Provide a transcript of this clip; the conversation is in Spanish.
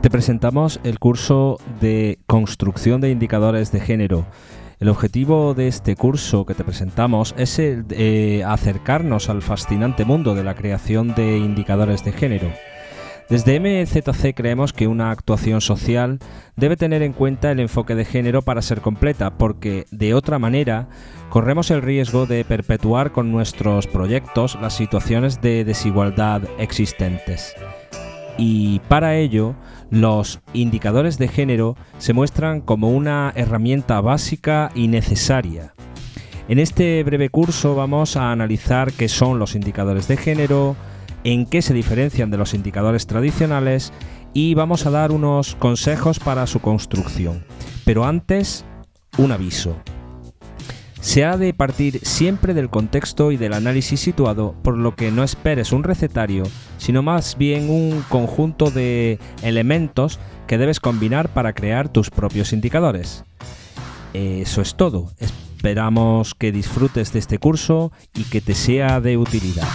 Te presentamos el curso de construcción de indicadores de género. El objetivo de este curso que te presentamos es de acercarnos al fascinante mundo de la creación de indicadores de género. Desde MZC creemos que una actuación social debe tener en cuenta el enfoque de género para ser completa, porque de otra manera corremos el riesgo de perpetuar con nuestros proyectos las situaciones de desigualdad existentes y para ello los indicadores de género se muestran como una herramienta básica y necesaria. En este breve curso vamos a analizar qué son los indicadores de género, en qué se diferencian de los indicadores tradicionales y vamos a dar unos consejos para su construcción. Pero antes, un aviso. Se ha de partir siempre del contexto y del análisis situado, por lo que no esperes un recetario, sino más bien un conjunto de elementos que debes combinar para crear tus propios indicadores. Eso es todo. Esperamos que disfrutes de este curso y que te sea de utilidad.